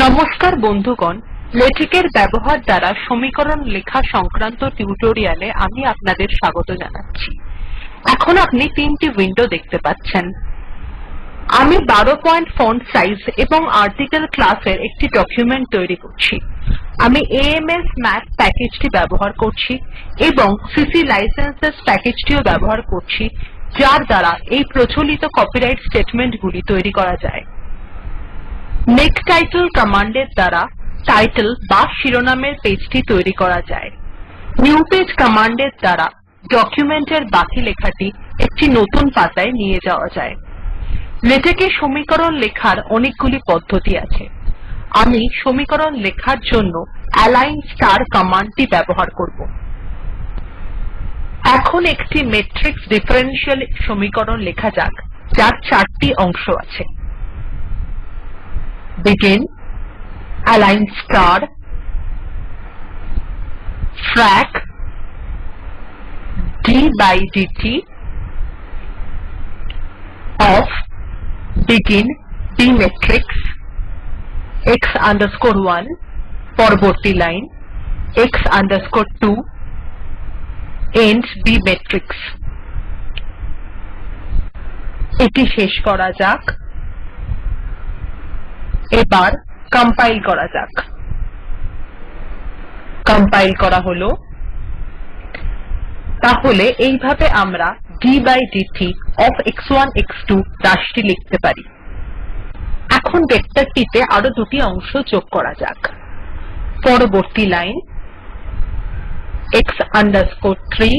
নমস্কার বন্ধুগণ লেটেক এর ব্যবহার দ্বারা সমীকরণ লেখা সংক্রান্ত টিউটোরিয়ালে আমি আপনাদের স্বাগত জানাচ্ছি। এখন আপনি তিনটি উইন্ডো দেখতে পাচ্ছেন। আমি 12 পয়েন্ট ফন্ট সাইজ এবং আর্টিকেল ক্লাসের একটি ডকুমেন্ট তৈরি করছি। আমি এএমএস মাথ প্যাকেজটি ব্যবহার করছি এবং সিসি লাইসেন্সেস প্যাকেজটিও ব্যবহার করছি, যার দ্বারা এই প্রচলিত কপিরাইট স্টেটমেন্টগুলি তৈরি করা যায়। মেক টাইটেল কমান্ডের দ্বারা টাইটেল বা শিরোনামের পেজটি তৈরি করা যায়। নিউ পেজ কমান্ডের দ্বারা ডকুমেন্টের বাকি লেখাটি একটি নতুন পাতায় নিয়ে যাওয়া যায়। লেটেক সমীকরণ লেখার অনেকগুলি পদ্ধতি আছে। আমি সমীকরণ লেখার জন্য অ্যালিগন স্টার কমান্ডটি ব্যবহার করব। এখন একটি মেট্রিক্স ডিফারেনশিয়াল সমীকরণ লেখা যাক, যার চারটি অংশ আছে। begin align star frac d by dt of begin b matrix x underscore 1 পরবর্তী line x underscore 2 end b matrix এটি শেষ করা যাক এবার কম্পাইল করা যাক। কম্পাইল করা হল। তাহলে এইভাবে আমরা d by dt of x1 x2 রাশিটি লিখতে পারি। এখন ভেক্টরটিতে আরও দুটি অংশ যোগ করা যাক। পরবর্তী লাইন x আন্ডারস্কোর 3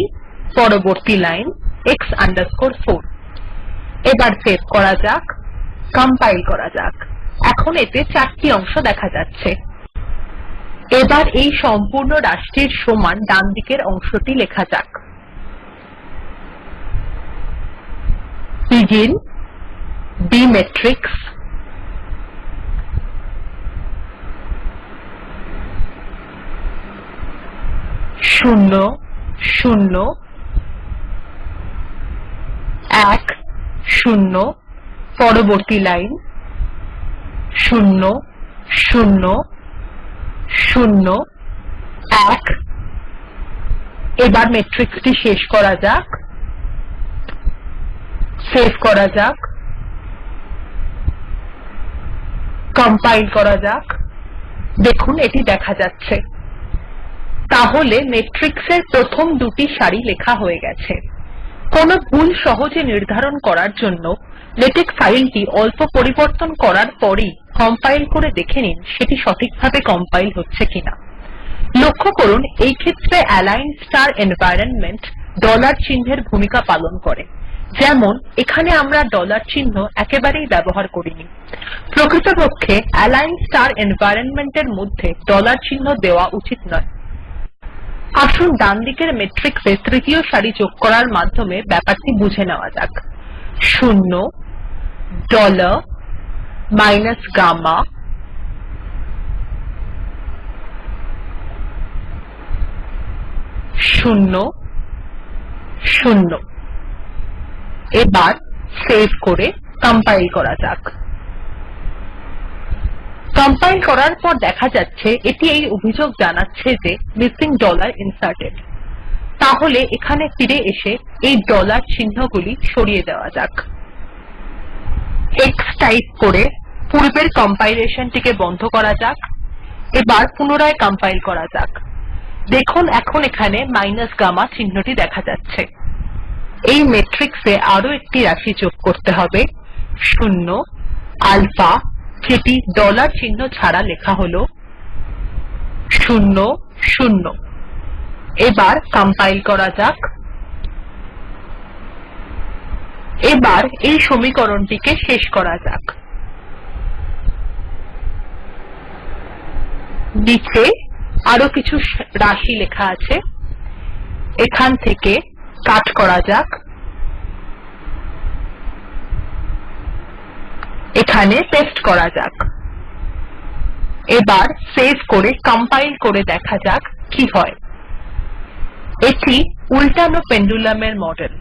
পরবর্তী লাইন x আন্ডারস্কোর 4 এবার সেভ করা যাক কম্পাইল করা যাক। এখন এতে চারটি অংশ দেখা যাচ্ছে। এবার এই সম্পূর্ণ রাশিটির সমান ডান দিকের অংশটি লেখা যাক। Begin b matrix. শূন্য শূন্য। এক, শূন্য। পরবর্তী লাইন। শূন্য শূন্য শূন্য, এক। এবার মেট্রিক্সটি শেষ করা যাক। সেভ করা যাক। কম্পাইল করা যাক। দেখুন, এটি দেখা যাচ্ছে। তাহলে মেট্রিক্স এর প্রথম দুটি সারি লেখা হয়ে গেছে। কোনো ভুল সহজে নির্ধারণ করার জন্য লেটেক ফাইলটি অল্প পরিবর্তন করার পরই কম্পাইল করে দেখে নিন সেটি সঠিকভাবে কম্পাইল হচ্ছে কিনা। লক্ষ্য করুন, এই ক্ষেত্রে অ্যালিগন স্টার এনভায়রনমেন্ট ডলার চিহ্নের ভূমিকা পালন করে। যেমন, এখানে আমরা ডলার চিহ্ন একেবারেই ব্যবহার করিনি। প্রকৃতপক্ষে অ্যালিগন স্টার এনভাইরনমেন্ট এর মধ্যে ডলার চিহ্ন দেওয়া উচিত নয়। আসুন ডান দিকের মেট্রিক্স তৃতীয় সারি যোগ করার মাধ্যমে ব্যাপারটি বুঝে নেওয়া যাক। শূন্য ডলার মাইনাস গামা শূন্য শূন্য। এবার সেভ করে কম্পাইল করা যাক। কম্পাইল করার পর দেখা যাচ্ছে এটি এই অভিযোগ জানাচ্ছে যে মিসিং ডলার ইনসার্টেড তাহলে এখানে ফিরে এসে এই ডলার চিহ্নগুলি সরিয়ে দেওয়া যাক। X টাইপ করে পূর্বের কম্পাইলেশনটিকে বন্ধ করা যাক, এবার পুনরায় কম্পাইল করা যাক। দেখুন এখন এখানে মাইনাস গামা চিহ্নটি দেখা যাচ্ছে। এই মেট্রিক্স এ আরও একটি রাশি যোগ করতে হবে। শূন্য আলফা যেটি ডলার চিহ্ন ছাড়া লেখা হল। শূন্য শূন্য। এবার কম্পাইল করা যাক। এবার এই সমীকরণটিকে শেষ করা যাক। নিচে আরও কিছু রাশি লেখা আছে। এখান থেকে কাট করা যাক। এখানে পেস্ট করা যাক। এবার সেভ করে কম্পাইল করে দেখা যাক কি হয়। এটি উল্টানো পেন্ডুলামের মডেল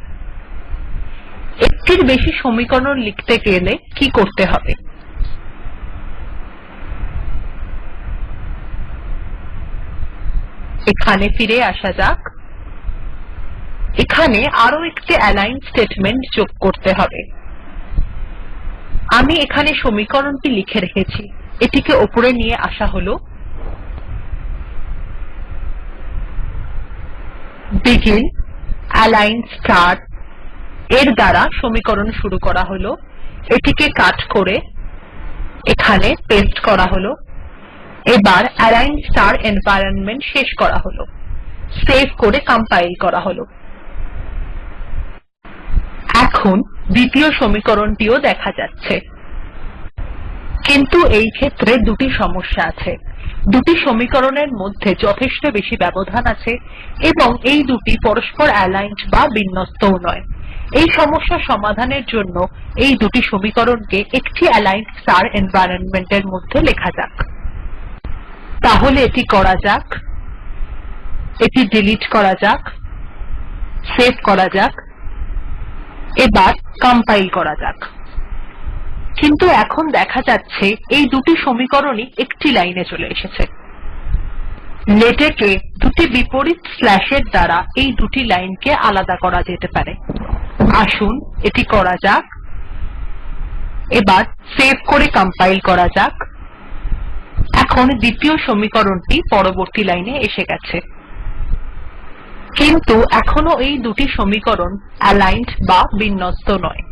একটির বেশি সমীকরণ লিখতে গেলে কি করতে হবে? এখানে ফিরে আসা যাক। এখানে আরও একটি অ্যালাইন স্টেটমেন্ট যোগ করতে হবে। আমি এখানে সমীকরণটি লিখে রেখেছি। এটিকে ওপরে নিয়ে আসা হল। begin, align স্টার এর দ্বারা সমীকরণ শুরু করা হল। এটিকে কাট করে এখানে পেস্ট করা হল। এবার align স্টার এনভাইরনমেন্ট শেষ করা হল। সেভ করে কম্পাইল করা হল। এখন দ্বিতীয় সমীকরণটিও দেখা যাচ্ছে। কিন্তু এই ক্ষেত্রে দুটি সমস্যা আছে। দুটি সমীকরণের মধ্যে যথেষ্ট বেশি ব্যবধান আছে এবং এই দুটি পরস্পর অ্যালাইনড বা বিন্যস্তও নয়। এই সমস্যা সমাধানের জন্য এই দুটি সমীকরণকে একটি অ্যালাইনড স্টার এনভাইরনমেন্ট এর মধ্যে লেখা যাক। তাহলে এটি করা যাক। এটি ডিলিট করা যাক। সেভ করা যাক। এবার কম্পাইল করা যাক। কিন্তু এখন দেখা যাচ্ছে এই দুটি সমীকরণই একটি লাইনে চলে এসেছে। লেটেক দুটি বিপরীত স্ল্যাশ এর দ্বারা এই দুটি লাইনকে আলাদা করা যেতে পারে। আসুন এটি করা যাক। এবার সেভ করে কম্পাইল করা যাক। এখন দ্বিতীয় সমীকরণটি পরবর্তী লাইনে এসে গেছে। কিন্তু এখনও এই দুটি সমীকরণ অ্যালাইনড বা বিন্যস্ত নয়।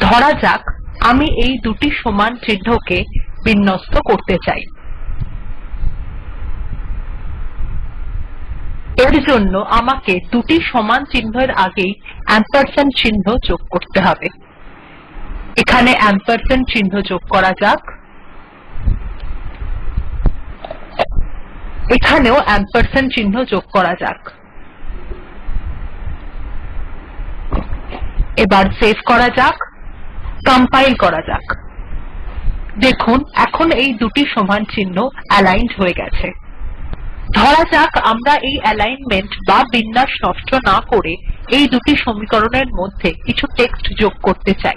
ধরা যাক, আমি এই দুটি সমান চিহ্নকে বিন্যস্ত করতে চাই। এর জন্য আমাকে দুটি সমান চিহ্নের আগেই এম্পারস্যান্ড চিহ্ন যোগ করতে হবে। এখানে এম্পারস্যান্ড চিহ্ন যোগ করা যাক। এখানেও এম্পারস্যান্ড চিহ্ন যোগ করা যাক। এবার সেভ করা যাক, কম্পাইল করা যাক। দেখুন, এখন এই দুটি সমান চিহ্ন অ্যালাইনড হয়ে গেছে। ধরা যাক আমরা এই অ্যালাইনমেন্ট বা বিন্যাস নষ্ট না করে এই দুটি সমীকরণের মধ্যে কিছু টেক্সট যোগ করতে চাই।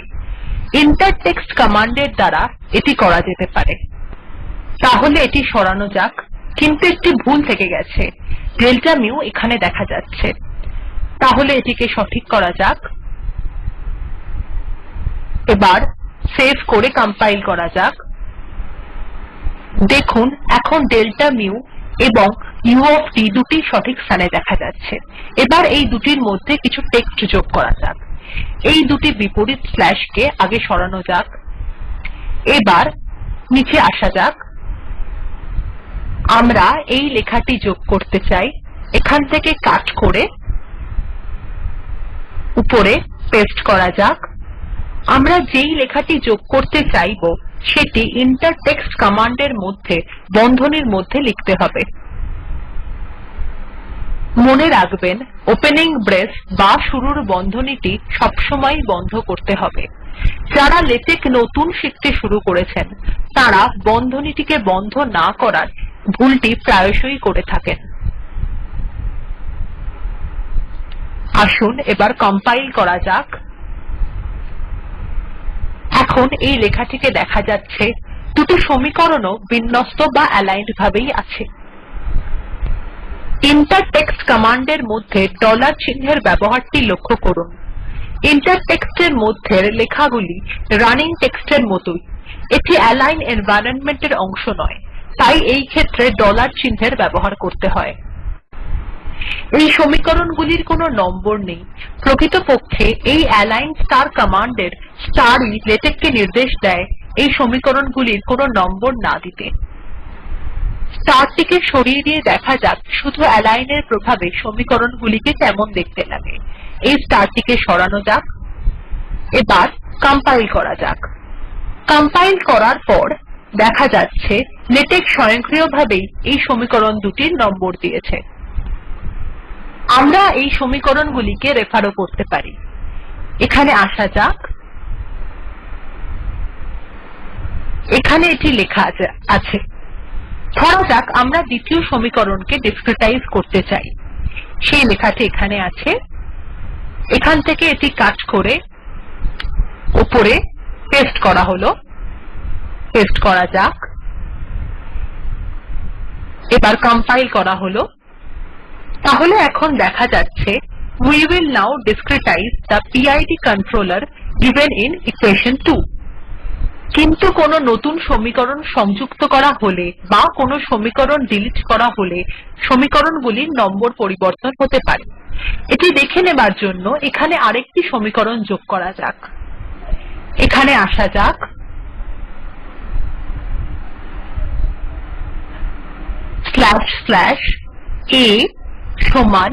ইন্টার টেক্সট কমান্ডের দ্বারা এটি করা যেতে পারে। তাহলে এটি সরানো যাক। কিন্তু একটি ভুল থেকে গেছে। ডেল্টা মিউ এখানে দেখা যাচ্ছে। তাহলে এটিকে সঠিক করা যাক। এবার সেভ করে কম্পাইল করা যাক। দেখুন, এখন ডেল্টা মিউ এবং u অফ t দুটি সঠিক স্থানে দেখা যাচ্ছে। এবার এই দুটির মধ্যে কিছু টেক্সট যোগ করা যাক। এই দুটি বিপরীত স্ল্যাশকে আগে সরানো যাক। এবার নিচে আসা যাক। আমরা এই লেখাটি যোগ করতে চাই। এখান থেকে কাট করে উপরে পেস্ট করা যাক। আমরা যেই লেখাটি যোগ করতে চাইব, সেটি ইন্টার টেক্সট কমান্ডের মধ্যে, বন্ধনীর মধ্যে লিখতে হবে। মনে রাখবেন ওপেনিং ব্রেস বা শুরুর বন্ধনীটি সবসময় বন্ধ করতে হবে। যারা লেটেক নতুন শিখতে শুরু করেছেন, তারা বন্ধনীটিকে বন্ধ না করার ভুলটি প্রায়শই করে থাকেন। আসুন এবার কম্পাইল করা যাক। এখন এই লেখাটিকে দেখা যাচ্ছে, দুটো সমীকরণও বিন্যস্ত বা অ্যালাইনড ভাবেই আছে। ইন্টার টেক্সট কমান্ডের মধ্যে ডলার চিহ্নের ব্যবহারটি লক্ষ্য করুন। ইন্টার টেক্সটের মধ্যের লেখাগুলি রানিং টেক্সটের মতই। এটি অ্যালাইন এনভায়রনমেন্ট এর অংশ নয়। তাই এই ক্ষেত্রে ডলার চিহ্নের ব্যবহার করতে হয়। এই সমীকরণগুলির কোনো নম্বর নেই। প্রকৃতপক্ষে এই অ্যালিগন স্টার কমান্ডের স্টার ই লেটেক কে নির্দেশ দেয় এই সমীকরণগুলির কোনো নম্বর না দিতে। স্টার টিকে সরিয়ে দিয়ে দেখা যাক শুধু অ্যালিগন এর প্রভাবে সমীকরণগুলিকে কেমন দেখতে লাগে। এই স্টার টিকে সরানো যাক। এবার কম্পাইল করা যাক। কম্পাইল করার পর দেখা যাচ্ছে লেটেক স্বয়ংক্রিয়ভাবেই এই সমীকরণ দুটির নম্বর দিয়েছে। আমরা এই সমীকরণগুলিকে রেফারও করতে পারি। এখানে আসা যাক। এখানে এটি লেখা আছে ধরা যাক, আমরা দ্বিতীয় সমীকরণকে ডিসক্রিটাইজ করতে চাই। সেই লেখাটি এখানে আছে। এখান থেকে এটি কাট করে উপরে পেস্ট করা হল। পেস্ট করা যাক। এবার কম্পাইল করা হলো। তাহলে এখন দেখা যাচ্ছে, we will now discretize the PID controller given in equation 2 কিন্তু কোনো নতুন সমীকরণ সংযুক্ত করা হলে বা কোনো সমীকরণ ডিলিট করা হলে সমীকরণগুলির নম্বর পরিবর্তন হতে পারে। এটি দেখে নেবার জন্য এখানে আরেকটি সমীকরণ যোগ করা যাক। এখানে আসা যাক। স্ল্যাশ স্ল্যাশ a সমান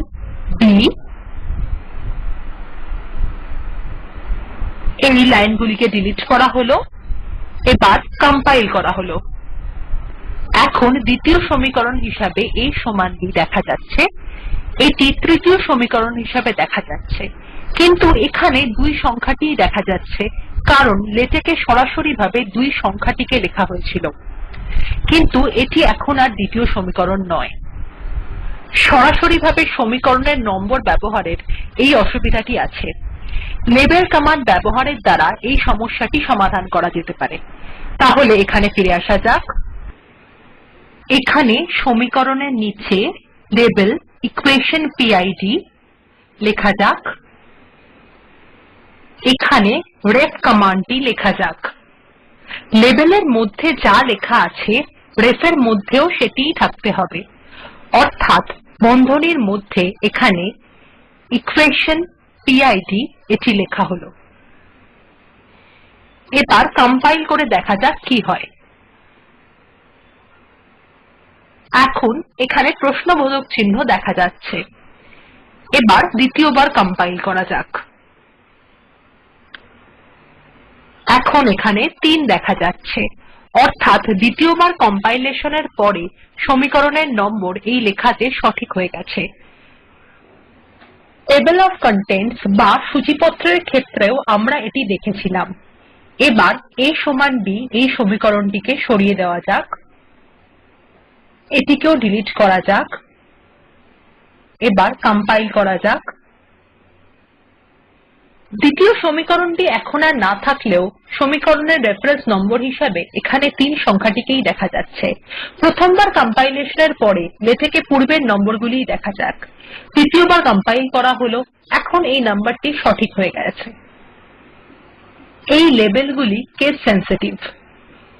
b. এই লাইনগুলিকে ডিলিট করা হলো, এবার কম্পাইল করা হলো। এখন দ্বিতীয় সমীকরণ হিসাবে a সমান b দেখা যাচ্ছে। এটি তৃতীয় সমীকরণ হিসাবে দেখা যাচ্ছে। কিন্তু এখানে দুই সংখ্যাটিই দেখা যাচ্ছে, কারণ লেটেক এ সরাসরিভাবে দুই সংখ্যাটিকে লেখা হয়েছিল। কিন্তু এটি এখন আর দ্বিতীয় সমীকরণ নয়। সরাসরিভাবে সমীকরণের নম্বর ব্যবহারের এই অসুবিধাটি আছে। লেবেল কমান্ড ব্যবহারের দ্বারা এই সমস্যাটি সমাধান করা যেতে পারে। তাহলে এখানে ফিরে আসা যাক। এখানে সমীকরণের নিচে লেবেল ইকুয়েশন পিড লেখা যাক। এখানে রেফ কমান্ডটি লেখা যাক। লেবেলের মধ্যে যা লেখা আছে রেফ এর মধ্যেও সেটিই থাকতে হবে। অর্থাৎ বন্ধনীর মধ্যে এখানে ইকুয়েশন পিড এটি লেখা হল। এবার কম্পাইল করে দেখা যাক কি হয়। এখন এখানে প্রশ্নবোধক চিহ্ন দেখা যাচ্ছে। এবার দ্বিতীয়বার কম্পাইল করা যাক। এখন এখানে ৩ দেখা যাচ্ছে। অর্থাৎ দ্বিতীয়বার কম্পাইলেশন এর পরে সমীকরণের নম্বর এই লেখাতে সঠিক হয়ে গেছে। টেবল অফ কন্টেন্টস বা সূচিপত্রের ক্ষেত্রেও আমরা এটি দেখেছিলাম। এবার a সমান b এই সমীকরণটিকে সরিয়ে দেওয়া যাক। এটিকেও ডিলিট করা যাক। এবার কম্পাইল করা যাক। দ্বিতীয় সমীকরণটি এখন আর না থাকলেও সমীকরণের রেফারেন্স নম্বর হিসাবে এখানে ৩ সংখ্যাটিকেই দেখা যাচ্ছে। প্রথমবার কম্পাইলেশন এর পরে লেটেক এ পূর্বের নম্বরগুলিই দেখা যাক। দ্বিতীয়বার কম্পাইল করা হল, এখন এই নম্বরটি সঠিক হয়ে গেছে। এই লেবেলগুলি কেস সেনসিটিভ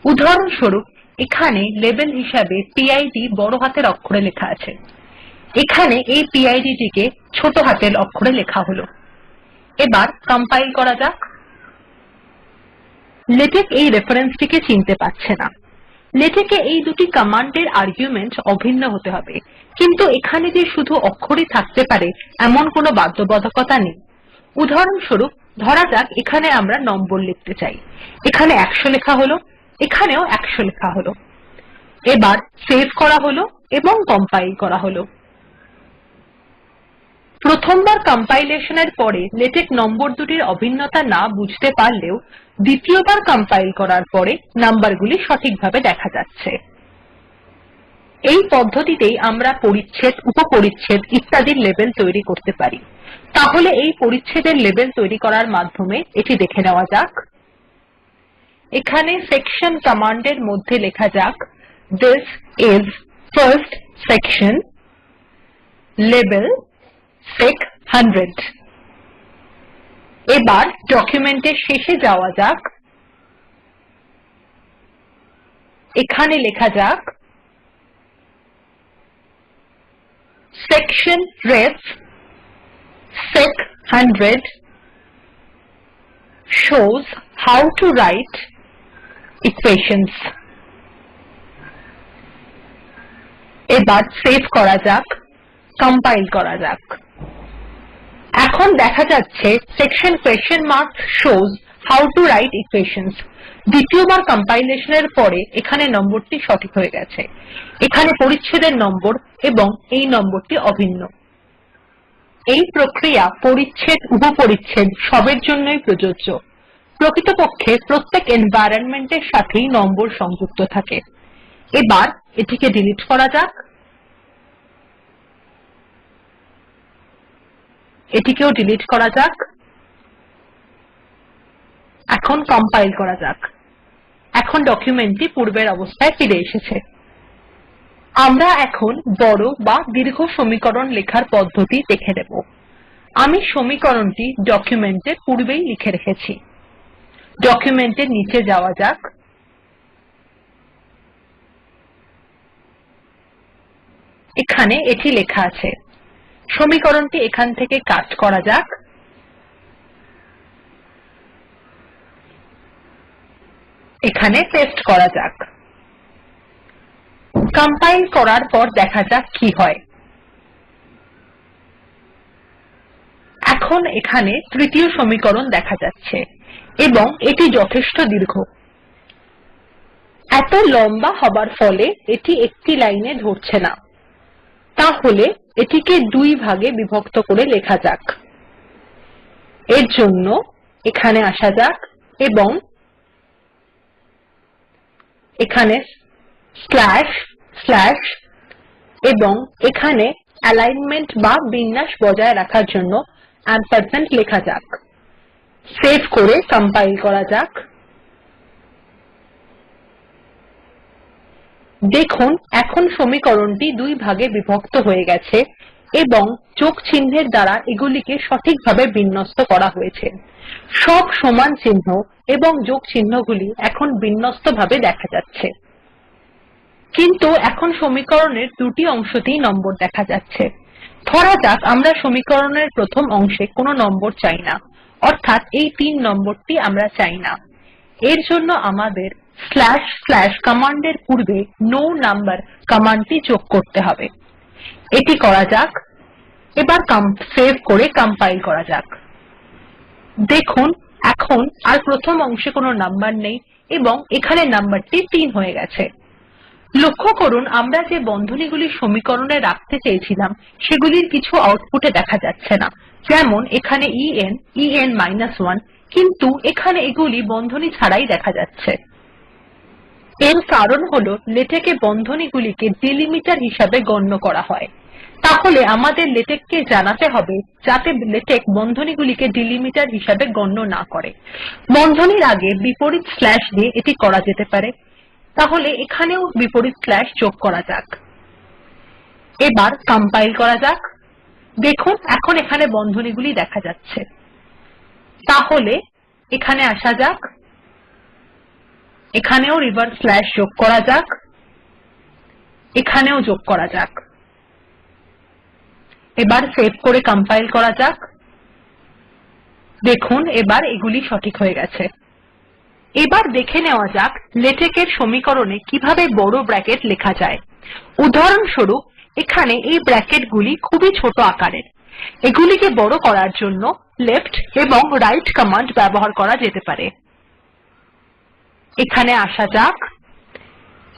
উদাহরণস্বরূপ, এখানে লেবেল হিসাবে পিড বড় হাতের অক্ষরে লেখা আছে। এখানে এই পিড টিকে ছোট হাতের অক্ষরে লেখা হল। এবার কম্পাইল করা যাক। লেটেক এই রেফারেন্সটিকে চিনতে পারছে না। লেটেক এই দুটি কমান্ডের আর্গুমেন্ট অভিন্ন হতে হবে। কিন্তু এখানে যে শুধু অক্ষরই থাকতে পারে, এমন কোনো বাধ্যবাধকতা নেই। উদাহরণস্বরূপ, ধরা যাক এখানে আমরা নম্বর লিখতে চাই। এখানে ১০০ লেখা হল, এখানেও ১০০ লেখা হল। এবার সেভ করা হলো এবং কম্পাইল করা হল। প্রথমবার কম্পাইলেশন এর পরে লেটেক নম্বর দুটির অভিন্নতা না বুঝতে পারলেও দ্বিতীয়বার কম্পাইল করার পরে নম্বরগুলি সঠিকভাবে দেখা যাচ্ছে। এই পদ্ধতিতেই আমরা পরিচ্ছেদ, উপপরিচ্ছেদ ইত্যাদির লেবেল তৈরি করতে পারি। তাহলে এই পরিচ্ছেদের লেবেল তৈরি করার মাধ্যমে এটি দেখে নেওয়া যাক। এখানে সেকশন কমান্ডের মধ্যে লেখা যাক this is first section label sec 100 এবার ডকুমেন্টের শেষে যাওয়া যাক। এখানে লেখা যাক section ref sec 100 shows how to write equations এবার সেভ করা যাক কম্পাইল করা যাক। এখন দেখা যাচ্ছে section question mark shows how to write equations দ্বিতীয়বার কম্পাইলেশন এর পরে এখানে নম্বরটি সঠিক হয়ে গেছে। এখানে পরিচ্ছেদের নম্বর এবং এই নম্বরটি অভিন্ন। এই প্রক্রিয়া পরিচ্ছেদ, উপপরিচ্ছেদ সবের জন্যই প্রযোজ্য। প্রকৃতপক্ষে প্রত্যেক এনভায়রনমেন্টের সাথেই নম্বর সংযুক্ত থাকে। এবার এটিকে ডিলিট করা যাক। এটিকেও ডিলিট করা যাক। এখন কম্পাইল করা যাক। এখন ডকুমেন্টটি পূর্বের অবস্থায় ফিরে এসেছে। আমরা এখন বড় বা দীর্ঘ সমীকরণ লেখার পদ্ধতি দেখে নেব। আমি সমীকরণটি ডকুমেন্ট পূর্বেই লিখে রেখেছি। ডকুমেন্টের নিচে যাওয়া যাক। এখানে এটি লেখা আছে। সমীকরণটি এখান থেকে কাট করা যাক। এখানে পেস্ট করা যাক। কম্পাইল করার পর দেখা যাক কি হয়। এখন এখানে তৃতীয় সমীকরণ দেখা যাচ্ছে এবং এটি যথেষ্ট দীর্ঘ। এত লম্বা হবার ফলে এটি একটি লাইনে ধরছে না। তাহলে এটিকে দুই ভাগে বিভক্ত করে লেখা যাক। এর জন্য এখানে আসা যাক এবং এখানে স্ল্যাশ স্ল্যাশ এবং এখানে অ্যালিগ্নমেন্ট বা বিন্যাস বজায় রাখার জন্য লেখা যাক। সেভ করে কম্পাইল করা যাক। দেখুন, এখন সমীকরণটি দুই ভাগে বিভক্ত হয়ে গেছে এবং যোগ চিহ্নের দ্বারা এগুলিকে সঠিকভাবে বিন্যস্ত করা হয়েছে। সব সমান চিহ্ন এবং যোগ চিহ্নগুলি এখন বিন্যস্তভাবে দেখা যাচ্ছে। কিন্তু এখন সমীকরণের দুটি অংশতেই নম্বর দেখা যাচ্ছে। ধরা যাক, আমরা সমীকরণের প্রথম অংশে কোনো নম্বর চাই না, অর্থাৎ এই তিন নম্বরটি আমরা চাই না। এর জন্য আমাদের স্লাশ স্লাশ কমান্ডের পূর্বে নো নাম্বার কমান্ডটি যোগ করতে হবে। এটি করা যাক। এবার সেভ করে কম্পাইল করা যাক। দেখুন, এখন আর প্রথম অংশে কোনো নাম্বার নেই এবং এখানে নাম্বারটি ৩ হয়ে গেছে। লক্ষ্য করুন, আমরা যে বন্ধনীগুলি সমীকরণে রাখতে চেয়েছিলাম, সেগুলির কিছু আউটপুটে দেখা যাচ্ছে না। যেমন, এখানে en en 1 কিন্তু এখানে এগুলি বন্ধনী ছাড়াই দেখা যাচ্ছে। এর কারণ হল লেটেক এ বন্ধনীগুলিকে ডিলিমিটার হিসাবে গণ্য করা হয়। তাহলে আমাদের লেটেক কে জানাতে হবে যাতে লেটেক বন্ধনীগুলিকে ডিলিমিটার হিসাবে গণ্য না করে। বন্ধনীর আগে বিপরীত স্ল্যাশ দিয়ে এটি করা যেতে পারে। তাহলে এখানেও বিপরীত স্ল্যাশ যোগ করা যাক। এবার কম্পাইল করা যাক। দেখুন, এখন এখানে বন্ধনীগুলি দেখা যাচ্ছে। তাহলে এখানে আসা যাক। এখানেও রিভার্স স্লাশ যোগ করা যাক। এখানেও যোগ করা যাক। এবার সেভ করে কম্পাইল করা যাক। দেখুন, এবার এগুলি সঠিক হয়ে গেছে। এবার দেখে নেওয়া যাক লেটেক এর সমীকরণে কীভাবে বড় ব্র্যাকেট লেখা যায়। উদাহরণস্বরূপ, এখানে এই ব্র্যাকেট গুলি খুবই ছোট আকারের। এগুলিকে বড় করার জন্য লেফ্ট এবং রাইট কমান্ড ব্যবহার করা যেতে পারে। এখানে আসা যাক।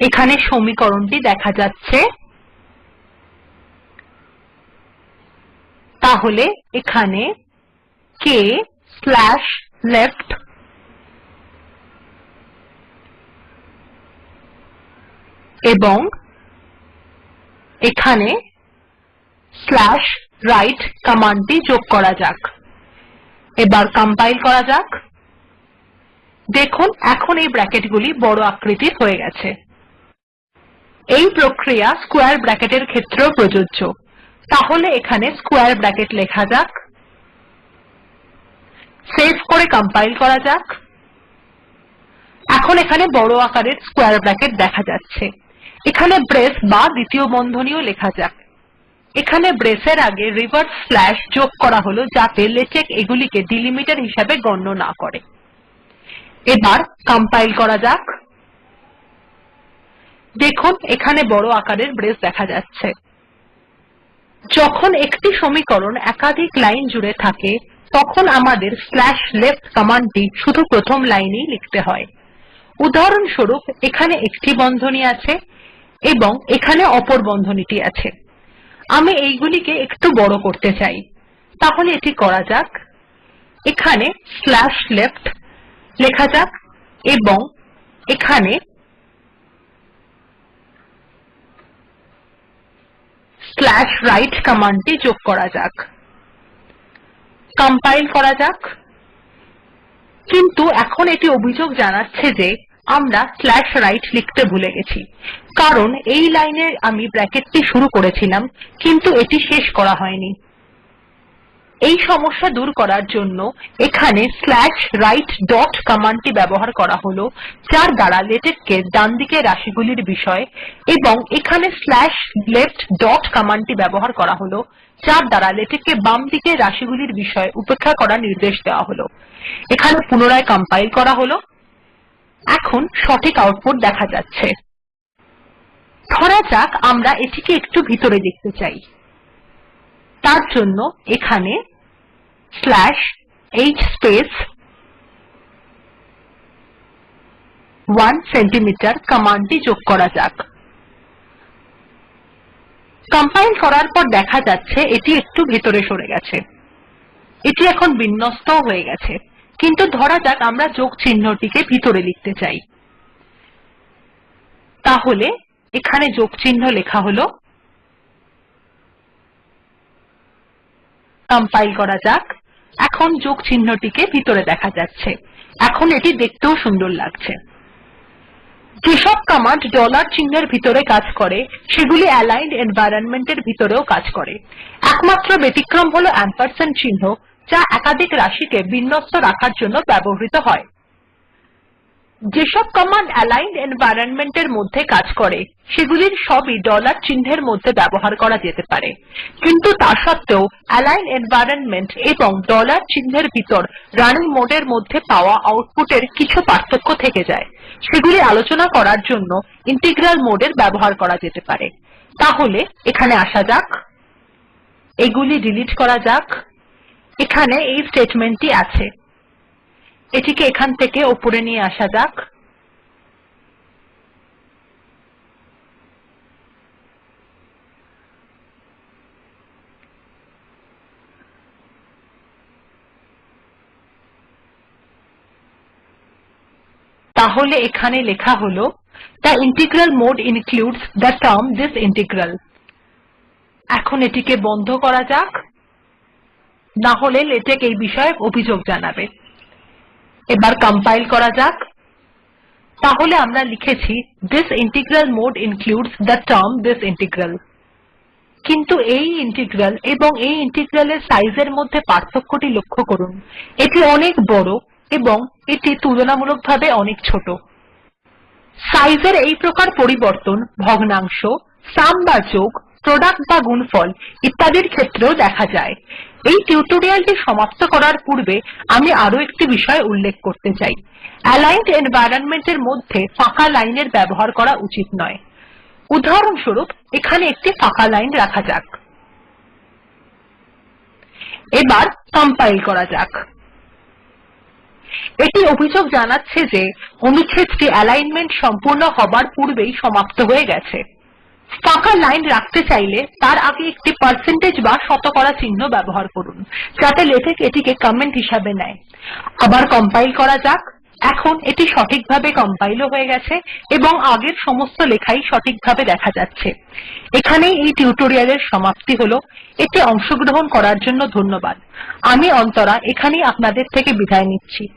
এখানে সমীকরণটি দেখা যাচ্ছে। তাহলে এখানে k স্ল্যাশ লেফট এবং এখানে স্ল্যাশ রাইট কমান্ডটি যোগ করা যাক। এবার কম্পাইল করা যাক। দেখুন, এখন এই ব্র্যাকেটগুলি বড় আকৃতির হয়ে গেছে। এই প্রক্রিয়া স্কোয়ার ব্র্যাকেটের ক্ষেত্রেও প্রযোজ্য। তাহলে এখানে স্কোয়ার ব্র্যাকেট লেখা যাক। সেভ করে কম্পাইল করা যাক। এখন এখানে বড় আকারের স্কোয়ার ব্র্যাকেট দেখা যাচ্ছে। এখানে ব্রেস বা দ্বিতীয় বন্ধনীও লেখা যাক। এখানে ব্রেসের আগে রিভার্স স্লাশ যোগ করা হল যাতে লেটেক এগুলিকে ডিলিমিটার হিসাবে গণ্য না করে। এবার কম্পাইল করা যাক। দেখুন, এখানে বড় আকারের ব্রেস দেখা যাচ্ছে। যখন একটি সমীকরণ একাধিক লাইন জুড়ে থাকে, তখন আমাদের স্লাশ লেফ্ট কমান্ডটি শুধু প্রথম লাইনেই লিখতে হয়। উদাহরণস্বরূপ, এখানে একটি বন্ধনী আছে এবং এখানে অপর বন্ধনীটি আছে। আমি এইগুলিকে একটু বড় করতে চাই। তাহলে এটি করা যাক। এখানে স্ল্যাশ লেফ্ট লেখা যাক এবং এখানে স্লাশ রাইট কমান্ডটি যোগ করা যাক। কম্পাইল করা যাক। কিন্তু এখন এটি অভিযোগ জানাচ্ছে যে আমরা স্ল্যাশ রাইট লিখতে ভুলে গেছি। কারণ এই লাইনে আমি ব্র্যাকেটটি শুরু করেছিলাম, কিন্তু এটি শেষ করা হয়নি। এই সমস্যা দূর করার জন্য এখানে স্ল্যাশ রাইট ডট কমান্ডটি ব্যবহার করা হল, যার দ্বারা লেটেক্ এর ডানদিকের রাশিগুলির বিষয় এবং এখানে স্ল্যাশ লেফ্ট ডট কমান্ডটি ব্যবহার করা হল, যার দ্বারা লেটেক্ এ বামদিকের রাশিগুলির বিষয় উপেক্ষা করার নির্দেশ দেওয়া হল। এখানে পুনরায় কম্পাইল করা হল। এখন সঠিক আউটপুট দেখা যাচ্ছে। ধরা যাক আমরা এটিকে একটু ভিতরে দেখতে চাই। তার জন্য এখানে h স্পেস 1 সেন্টিমিটার কমান্ডটি যোগ করা যাক। কম্পাইল করার পর দেখা যাচ্ছে এটি একটু ভেতরে সরে গেছে। এটি এখন বিন্যস্ত হয়ে গেছে। কিন্তু ধরা যাক আমরা যোগ চিহ্নটিকে ভিতরে লিখতে চাই। তাহলে এখানে যোগ চিহ্ন লেখা হল কম্পাইল করা যাক। এখন যোগ চিহ্নটিকে ভিতরে দেখা যাচ্ছে। এখন এটি দেখতেও সুন্দর লাগছে। যেসব কমান্ড ডলার চিহ্নের ভিতরে কাজ করে, সেগুলি অ্যালাইন্ড এনভায়রনমেন্টের ভিতরেও কাজ করে। একমাত্র ব্যতিক্রম হল চিহ্ন, যা একাধিক রাশিকে বিন্যস্ত রাখার জন্য ব্যবহৃত হয়। যেসব কমান্ড অ্যালিগনড এনভাইরনমেন্ট এর মধ্যে কাজ করে, সেগুলির সবই ডলার চিহ্নের মধ্যে ব্যবহার করা যেতে পারে। কিন্তু তা সত্ত্বেও অ্যালিগনড এনভায়রনমেন্ট এবং ডলার চিহ্নের ভিতর রানিং মোড এর মধ্যে পাওয়া আউটপুট এর কিছু পার্থক্য থেকে যায়। সেগুলি আলোচনা করার জন্য ইন্টিগ্রাল মোড এর ব্যবহার করা যেতে পারে। তাহলে এখানে আসা যাক। এগুলি ডিলিট করা যাক। এখানে এই স্টেটমেন্ট টি আছে। এটিকে এখান থেকে ওপরে নিয়ে আসা যাক। তাহলে এখানে লেখা হলো the integral mode includes the term this integral এখন এটিকে বন্ধ করা যাক। না হলে লেটেক এই বিষয়ে অভিযোগ জানাবে। এবার কম্পাইল করা যাক। তাহলে আমরা লিখেছি this integral mode includes the term this integral কিন্তু এই ইন্টিগ্রাল এবং এই ইন্টিগ্রাল এর সাইজ এর মধ্যে পার্থক্যটি লক্ষ্য করুন। এটি অনেক বড় এবং এটি তুলনামূলকভাবে অনেক ছোট। সাইজের এই প্রকার পরিবর্তন, ভগ্নাংশ সাম বা যোগ প্রোডাক্ট বা গুণফল ইত্যাদির ক্ষেত্রেও দেখা যায়। এই টিউটোরিয়ালটি সমাপ্ত করার পূর্বে আমি আরও একটি বিষয় উল্লেখ করতে চাই। অ্যালিগনড এনভাইরনমেন্ট এর মধ্যে ফাঁকা লাইনের ব্যবহার করা উচিত নয়। উদাহরণস্বরূপ, এখানে একটি ফাঁকা লাইন রাখা যাক। এবার কম্পাইল করা যাক। এটি অভিযোগ জানাচ্ছে যে অনুচ্ছেদটি অ্যালিগ্নমেন্ট সম্পূর্ণ হবার পূর্বেই সমাপ্ত হয়ে গেছে। ফাঁকা লাইন রাখতে চাইলে তার আগে একটি পার্সেন্টেজ বা শতকরা চিহ্ন ব্যবহার করুন, যাতে লেটেক এটিকে কমেন্ট হিসাবে নেয়। আবার কম্পাইল করা যাক। এখন এটি সঠিকভাবে কম্পাইল হয়ে গেছে এবং আগের সমস্ত লেখাই সঠিকভাবে দেখা যাচ্ছে। এখানেই এই টিউটোরিয়াল এর সমাপ্তি হল। এতে অংশগ্রহণ করার জন্য ধন্যবাদ। আমি অন্তরা, এখানেই আপনাদের থেকে বিদায় নিচ্ছি।